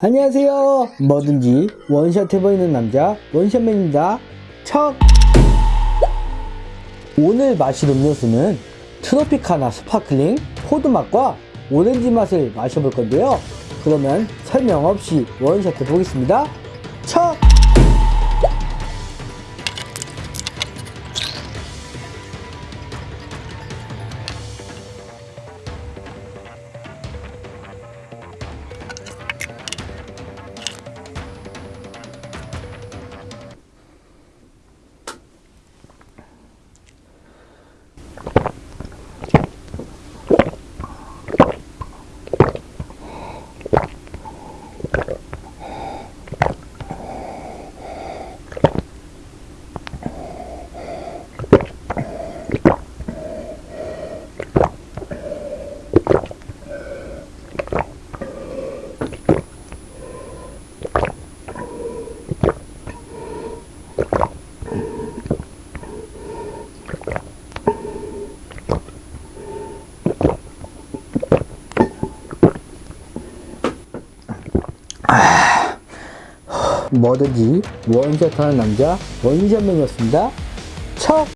안녕하세요. 뭐든지 원샷 해보이는 남자 원샷맨입니다. 척! 오늘 마실 음료수는 트로피카나 스파클링 포도 맛과 오렌지 맛을 마셔볼 건데요. 그러면 설명 없이 원샷 해보겠습니다. 척! 뭐든지 원샷하는 남자 원샷맨이었습니다. 척!